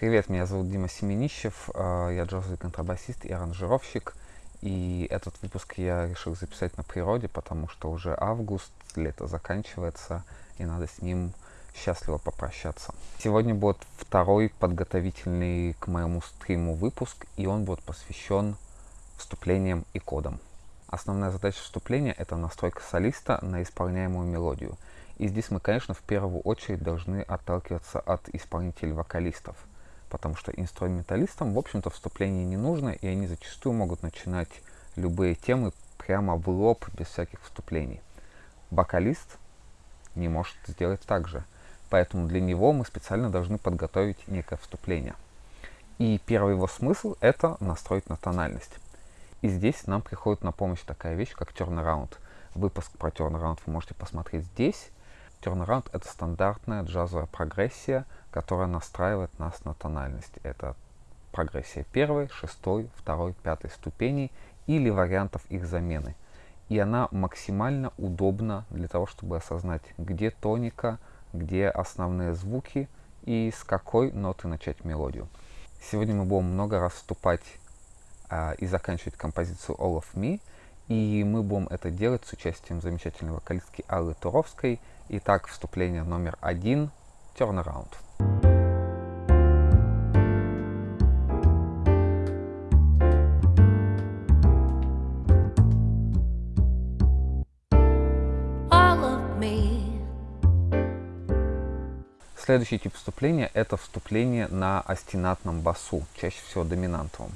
Привет, меня зовут Дима Семенищев, э, я джазовый контрабасист и аранжировщик. И этот выпуск я решил записать на природе, потому что уже август, лето заканчивается, и надо с ним счастливо попрощаться. Сегодня будет второй подготовительный к моему стриму выпуск, и он будет посвящен вступлениям и кодам. Основная задача вступления — это настройка солиста на исполняемую мелодию. И здесь мы, конечно, в первую очередь должны отталкиваться от исполнителей-вокалистов, потому что инструменталистам, в общем-то, вступление не нужно, и они зачастую могут начинать любые темы прямо в лоб, без всяких вступлений. Вокалист не может сделать так же, поэтому для него мы специально должны подготовить некое вступление. И первый его смысл — это настроить на тональность. И здесь нам приходит на помощь такая вещь, как turnaround. Выпуск про turnaround вы можете посмотреть здесь. Turnaround — это стандартная джазовая прогрессия, которая настраивает нас на тональность. Это прогрессия первой, шестой, второй, пятой ступеней или вариантов их замены. И она максимально удобна для того, чтобы осознать, где тоника, где основные звуки и с какой ноты начать мелодию. Сегодня мы будем много раз вступать а, и заканчивать композицию All of Me. И мы будем это делать с участием замечательной вокалистки Аллы Туровской. Итак, вступление номер один — Turnaround. Следующий тип вступления — это вступление на остинатном басу, чаще всего доминантовом.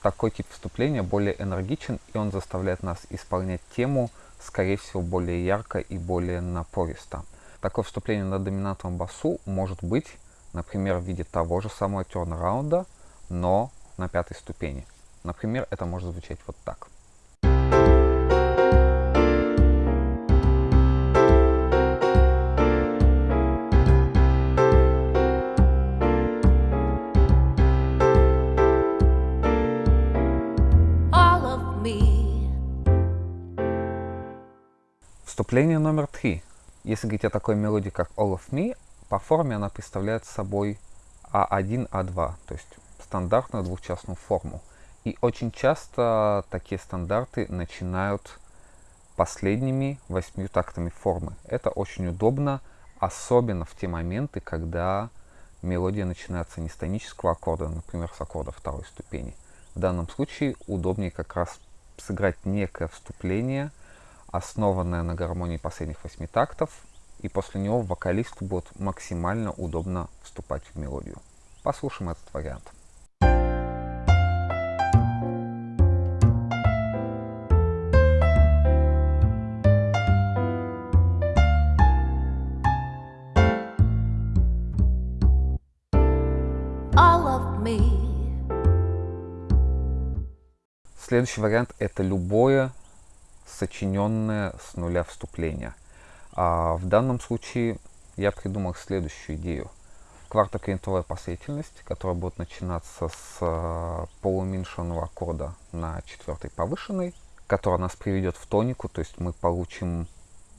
Такой тип вступления более энергичен, и он заставляет нас исполнять тему, скорее всего, более ярко и более напористо. Такое вступление на доминантном басу может быть, например, в виде того же самого тернраунда, но на пятой ступени. Например, это может звучать вот так. Вступление номер три. Если говорить о такой мелодии, как All of Me, по форме она представляет собой А1, А2, то есть стандартную двухчастную форму. И очень часто такие стандарты начинают последними восьмью тактами формы. Это очень удобно, особенно в те моменты, когда мелодия начинается не с тонического аккорда, например, с аккорда второй ступени. В данном случае удобнее как раз сыграть некое вступление – основанная на гармонии последних восьми тактов, и после него вокалисту будет максимально удобно вступать в мелодию. Послушаем этот вариант. Следующий вариант это любое сочиненное с нуля вступление. А в данном случае я придумал следующую идею. Квартоквинтовая последовательность, которая будет начинаться с э, полууменьшенного аккорда на четвертой повышенной, которая нас приведет в тонику, то есть мы получим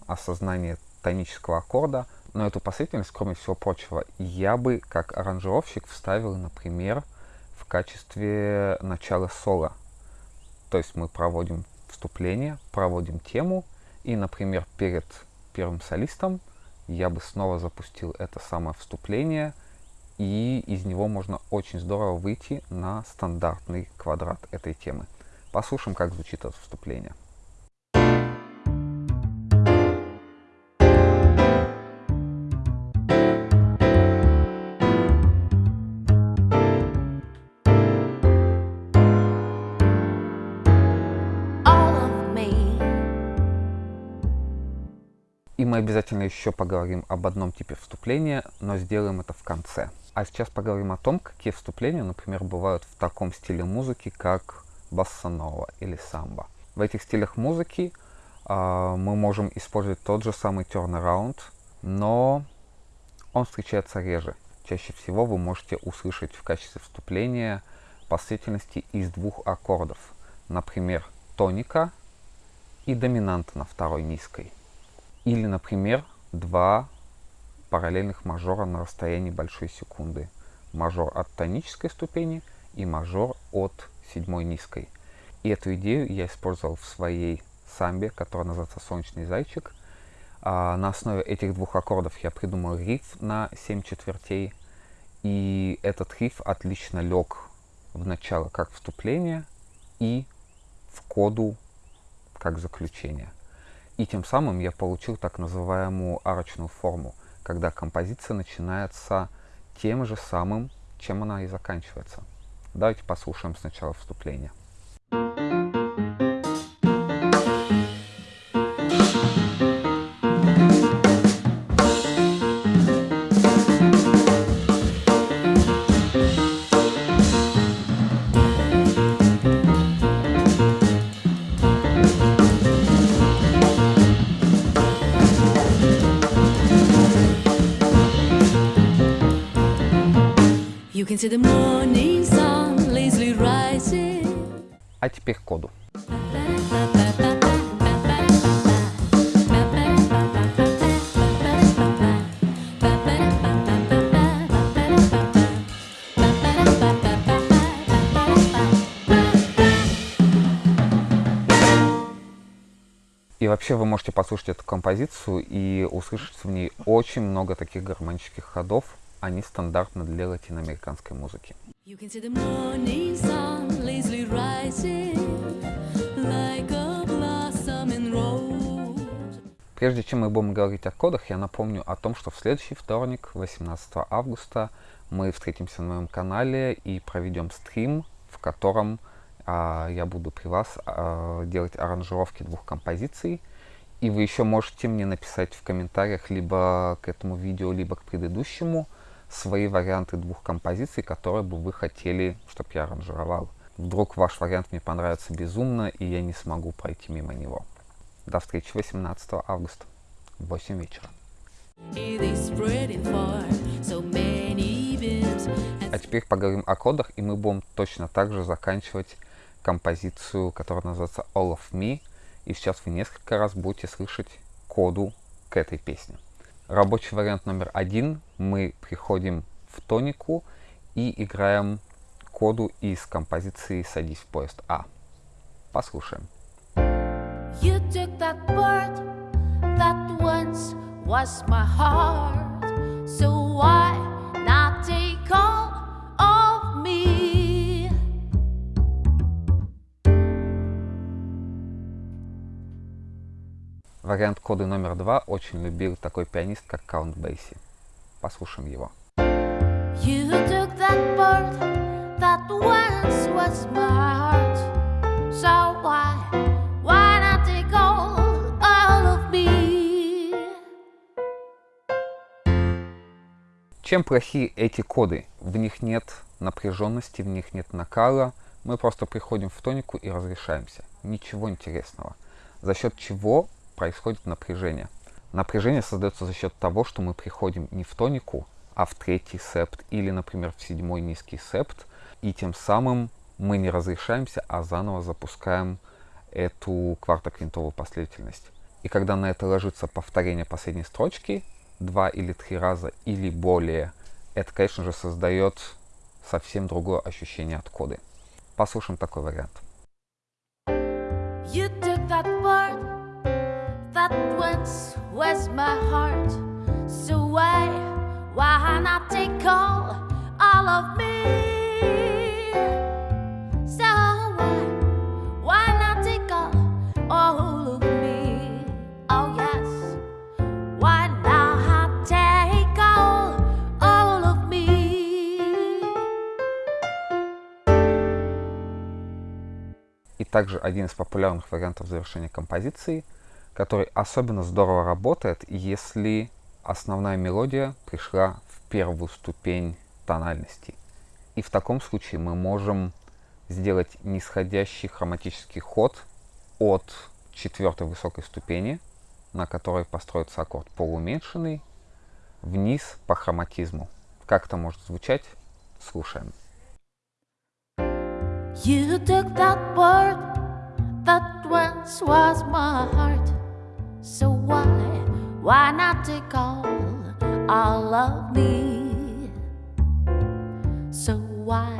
осознание тонического аккорда. Но эту последовательность, кроме всего прочего, я бы как аранжировщик вставил, например, в качестве начала соло. То есть мы проводим вступление, проводим тему, и, например, перед первым солистом я бы снова запустил это самое вступление, и из него можно очень здорово выйти на стандартный квадрат этой темы. Послушаем, как звучит это вступление. Мы обязательно еще поговорим об одном типе вступления, но сделаем это в конце. А сейчас поговорим о том, какие вступления, например, бывают в таком стиле музыки, как бассанова или самбо. В этих стилях музыки э, мы можем использовать тот же самый turnaround, но он встречается реже. Чаще всего вы можете услышать в качестве вступления последовательности из двух аккордов. Например, тоника и доминанта на второй низкой. Или, например, два параллельных мажора на расстоянии большой секунды. мажор от тонической ступени и мажор от седьмой низкой. И эту идею я использовал в своей самбе, которая называется «Солнечный зайчик». А на основе этих двух аккордов я придумал риф на 7 четвертей. И этот риф отлично лег в начало как вступление и в коду как заключение. И тем самым я получил так называемую арочную форму, когда композиция начинается тем же самым, чем она и заканчивается. Давайте послушаем сначала вступление. can И вообще вы можете послушать эту композицию и услышать в ней очень много таких гармонических ходов, они стандартны для латиноамериканской музыки. Прежде чем мы будем говорить о кодах, я напомню о том, что в следующий вторник, 18 августа, мы встретимся на моем канале и проведем стрим, в котором а, я буду при вас а, делать аранжировки двух композиций. И вы еще можете мне написать в комментариях либо к этому видео, либо к предыдущему, свои варианты двух композиций, которые бы вы хотели, чтобы я аранжировал. Вдруг ваш вариант мне понравится безумно, и я не смогу пройти мимо него. До встречи 18 августа в 8 вечера. А теперь поговорим о кодах, и мы будем точно так же заканчивать композицию, которая называется All of Me. И сейчас вы несколько раз будете слышать коду к этой песне. Рабочий вариант номер один. Мы приходим в тонику и играем коду из композиции «Садись в поезд А». Послушаем. You took that bird that once was my heart, so why not take all of me? Вариант коды номер два очень любил такой пианист, как Каунт Бейси. Послушаем его. You took that bird that once was my Чем плохи эти коды? В них нет напряженности, в них нет накала. Мы просто приходим в тонику и разрешаемся. Ничего интересного. За счет чего происходит напряжение. Напряжение создается за счет того, что мы приходим не в тонику, а в третий септ или, например, в седьмой низкий септ, и тем самым мы не разрешаемся, а заново запускаем эту квартоквинтовую последовательность. И когда на это ложится повторение последней строчки, два или три раза или более, это, конечно же, создает совсем другое ощущение от коды. Послушаем такой вариант. You took that word that once was my heart. So why, why not take all, all of me? Также один из популярных вариантов завершения композиции – который особенно здорово работает, если основная мелодия пришла в первую ступень тональности. И в таком случае мы можем сделать нисходящий хроматический ход от четвертой высокой ступени, на которой построится аккорд полууменьшенный, вниз по хроматизму. Как это может звучать? Слушаем. You took that word that once was my heart So why, why not take all, all of me? So why,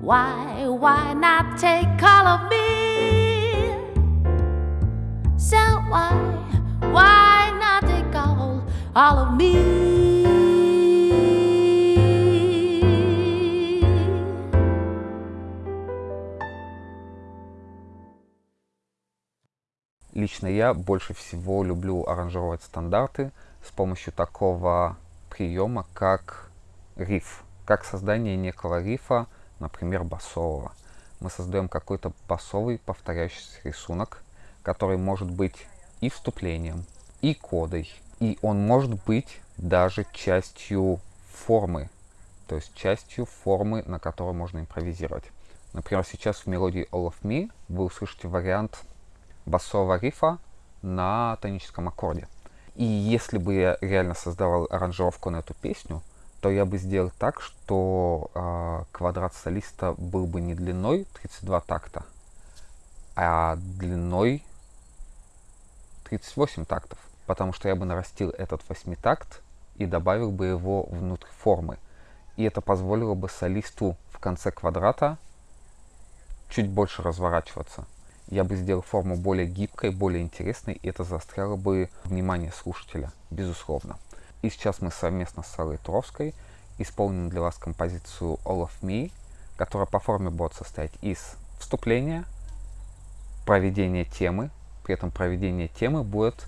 why, why not take all of me? So why, why not take all, all of me? Лично я больше всего люблю аранжировать стандарты с помощью такого приема, как риф, как создание некого рифа, например, басового. Мы создаем какой-то басовый повторяющийся рисунок, который может быть и вступлением, и кодой, и он может быть даже частью формы, то есть частью формы, на которой можно импровизировать. Например, сейчас в мелодии All of Me вы услышите вариант басового рифа на тоническом аккорде. И если бы я реально создавал аранжировку на эту песню, то я бы сделал так, что э, квадрат солиста был бы не длиной 32 такта, а длиной 38 тактов. Потому что я бы нарастил этот восьмитакт и добавил бы его внутрь формы. И это позволило бы солисту в конце квадрата чуть больше разворачиваться я бы сделал форму более гибкой, более интересной, и это заостряло бы внимание слушателя, безусловно. И сейчас мы совместно с Сарой Туровской исполним для вас композицию All of Me, которая по форме будет состоять из вступления, проведения темы, при этом проведение темы будет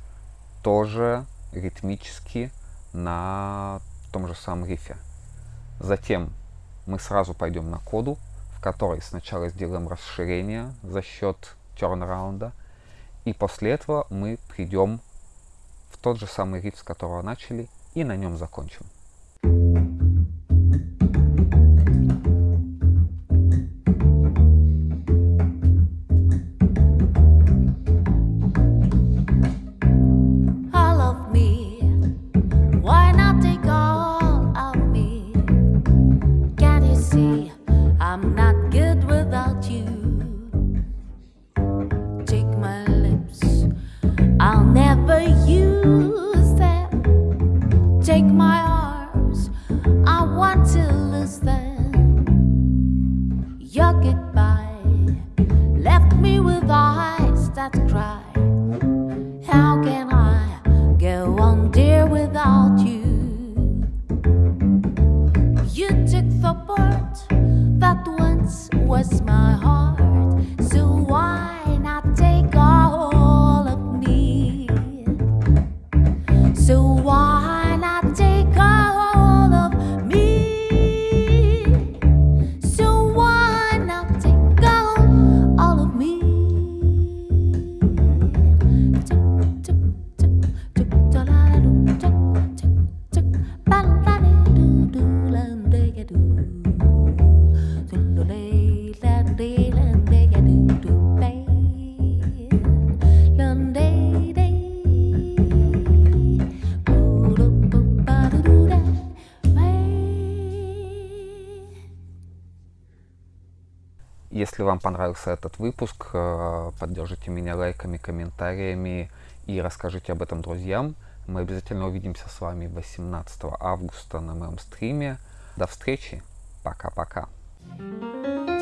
тоже ритмически на том же самом рифе. Затем мы сразу пойдем на коду, в которой сначала сделаем расширение за счет тернраунда. И после этого мы придем в тот же самый риф, с которого начали, и на нем закончим. Если вам понравился этот выпуск, э, поддержите меня лайками, комментариями и расскажите об этом друзьям. Мы обязательно увидимся с вами 18 августа на моем стриме. До встречи. Пока-пока. thank you